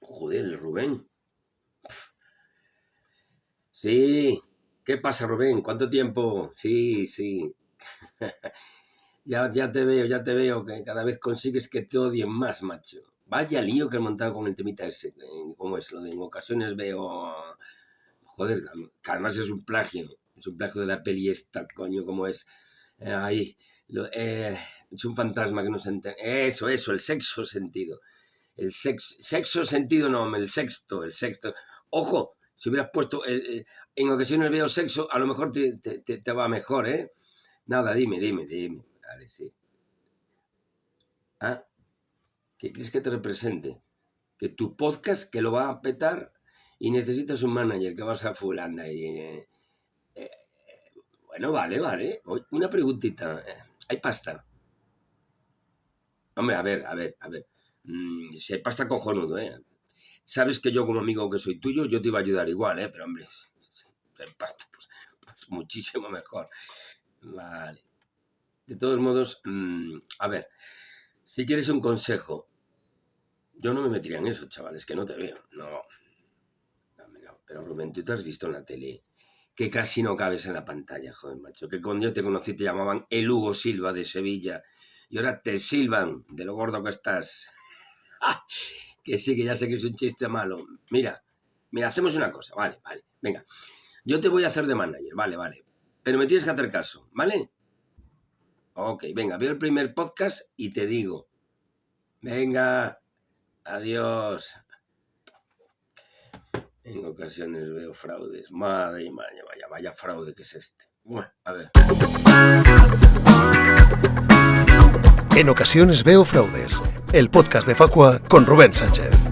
Joder, Rubén. Sí, ¿qué pasa, Rubén? ¿Cuánto tiempo? Sí, sí. ya, ya te veo, ya te veo, que cada vez consigues que te odien más, macho. Vaya lío que he montado con el temita ese. ¿Cómo es? Lo de en ocasiones veo... Joder, que además es un plagio. Es un plagio de la peli esta, coño, ¿cómo es? Eh, ahí, lo- eh, es un fantasma que no se entiende. Eso, eso, el sexo sentido. El sexo, sexo sentido no, el sexto, el sexto. Ojo, si hubieras puesto, el- el- en ocasiones veo sexo, a lo mejor te, te- te- va mejor, ¿eh? Nada, dime, dime, dime. Vale, sí. Ah, ¿qué quieres que te represente? Que tu podcast que lo va a petar y necesitas un manager que vas a y... eh, eh, bueno, vale, vale. Una preguntita. eh, ¿Hay pasta? Hombre, a ver, a ver, a ver. Mm, si hay pasta, cojonudo, ¿eh? Sabes que yo como amigo que soy tuyo, yo te iba a ayudar igual, ¿eh? Pero hombre, hay pasta, pues, pues muchísimo mejor. Vale. De todos modos, mm, a ver, si quieres un consejo, yo no me metería en eso, chavales, que no te veo. No, no, no. Pero Rubén, tú te has visto en la tele que casi no cabes en la pantalla, joder, macho. Que cuando yo te conocí te llamaban el Hugo Silva de Sevilla y ahora te silban de lo gordo que estás. que sí, que ya sé que es un chiste malo. Mira, mira, hacemos una cosa, vale, vale. Venga, yo te voy a hacer de manager, vale, vale. Pero me tienes que hacer caso, ¿vale? Ok, venga, veo el primer podcast y te digo. Venga, adiós. En ocasiones veo fraudes. Madre mía, vaya, vaya fraude que es este. Bueno, a ver. En ocasiones veo fraudes. El podcast de Facua con Rubén Sánchez.